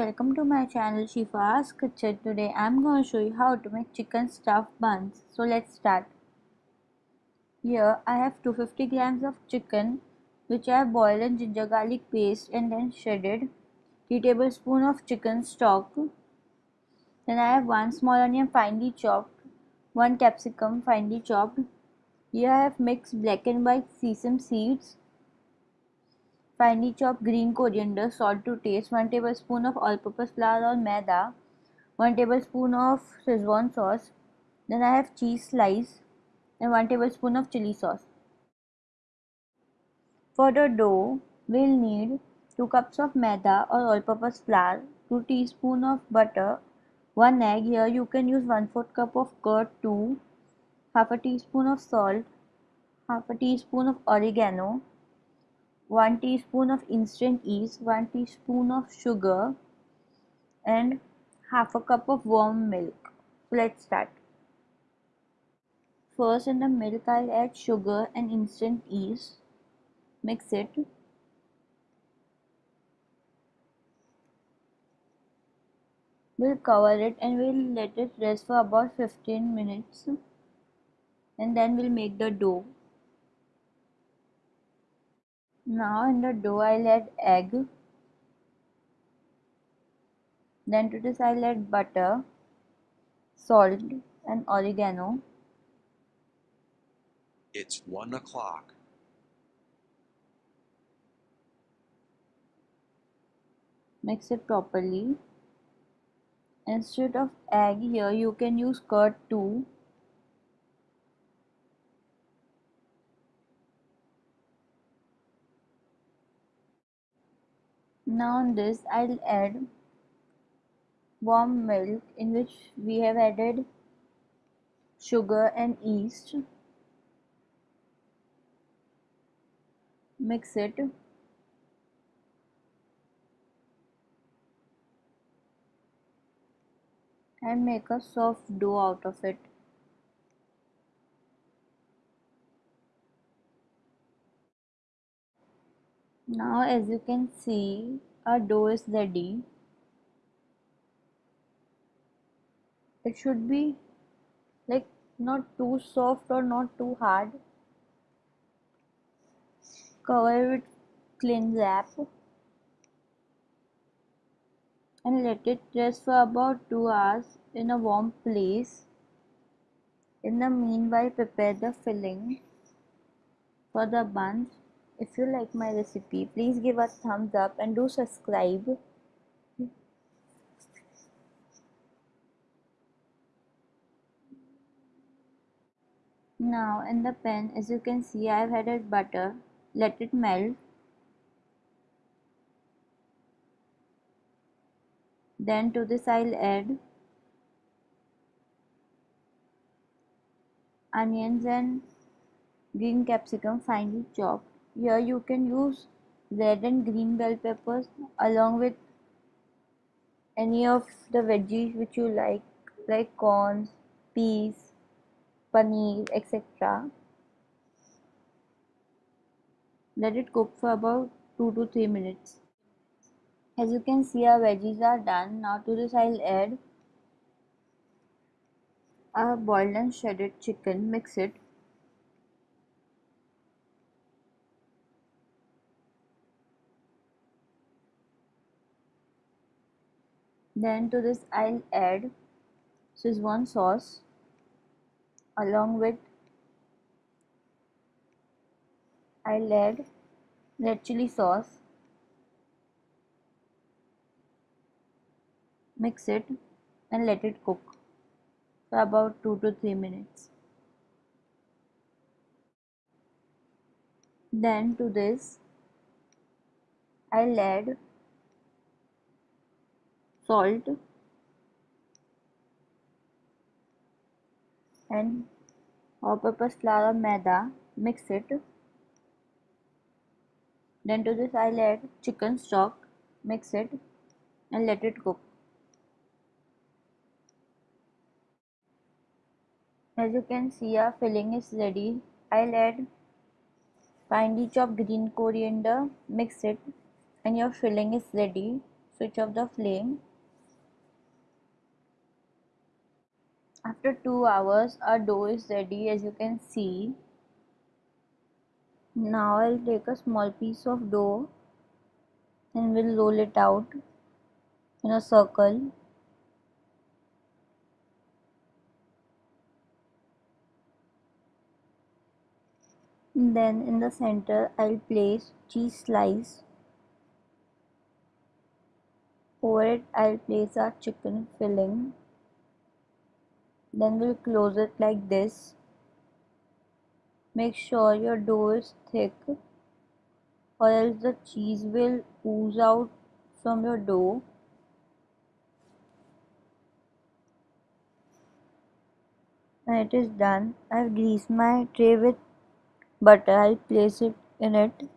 welcome to my channel Shifa's Kitchen. Today I'm going to show you how to make chicken stuffed buns. So let's start. Here I have 250 grams of chicken which I have boiled in ginger garlic paste and then shredded. 3 tablespoons of chicken stock. Then I have 1 small onion finely chopped, 1 capsicum finely chopped. Here I have mixed black and white sesame seeds, finely chopped green coriander, salt to taste, 1 tablespoon of all-purpose flour or maida, 1 tablespoon of Szechuan sauce, then I have cheese slice and 1 tablespoon of chili sauce. For the dough, we'll need 2 cups of maida or all-purpose flour, 2 teaspoon of butter, 1 egg, here you can use 1 4 cup of curd too, half a teaspoon of salt, half a teaspoon of oregano, 1 teaspoon of instant yeast, 1 teaspoon of sugar and half a cup of warm milk. Let's start. First in the milk I'll add sugar and instant yeast. Mix it. We'll cover it and we'll let it rest for about 15 minutes and then we'll make the dough. Now in the dough I'll add egg. Then to this I'll add butter, salt and oregano. It's one o'clock. Mix it properly. Instead of egg here you can use curd too. Now on this I'll add warm milk in which we have added sugar and yeast. Mix it. And make a soft dough out of it. Now as you can see our dough is ready. It should be like not too soft or not too hard. Cover it with clean wrap and let it rest for about 2 hours in a warm place. In the meanwhile prepare the filling for the buns if you like my recipe, please give a thumbs up and do subscribe. Now in the pan as you can see I have added butter. Let it melt. Then to this I'll add onions and green capsicum finely chopped. Here you can use red and green bell peppers along with any of the veggies which you like like corns, peas, paneer, etc. Let it cook for about 2 to 3 minutes. As you can see our veggies are done. Now to this I'll add a boiled and shredded chicken. Mix it Then to this I'll add Szechuan sauce along with I'll add red chili sauce. Mix it and let it cook for about 2 to 3 minutes. Then to this I'll add salt and all-purpose flour maida mix it. Then to this I'll add chicken stock mix it and let it cook. As you can see our filling is ready. I'll add finely chopped green coriander mix it and your filling is ready. Switch off the flame. After 2 hours our dough is ready as you can see. Now I'll take a small piece of dough and we'll roll it out in a circle. Then in the center I'll place cheese slice. Over it I'll place our chicken filling. Then we'll close it like this. Make sure your dough is thick or else the cheese will ooze out from your dough. When it is done, I've greased my tray with butter. I'll place it in it.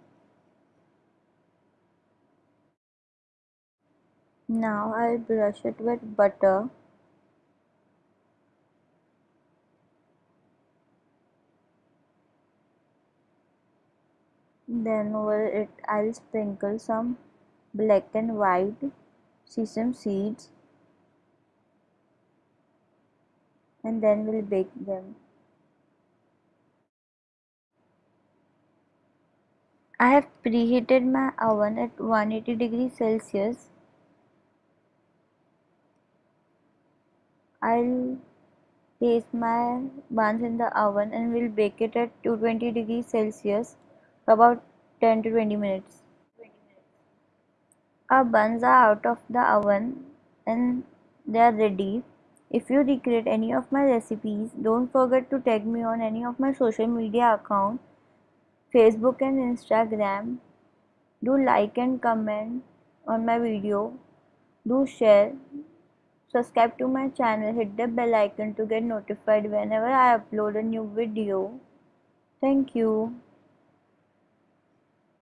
Now I'll brush it with butter. Then over it I'll sprinkle some black and white sesame seeds and then we'll bake them. I have preheated my oven at 180 degrees Celsius. I'll place my buns in the oven and we'll bake it at 220 degrees Celsius for about 10 to 20 minutes. Our buns are out of the oven and they are ready. If you recreate any of my recipes, don't forget to tag me on any of my social media accounts, Facebook and Instagram. Do like and comment on my video. Do share. Subscribe to my channel. Hit the bell icon to get notified whenever I upload a new video. Thank you.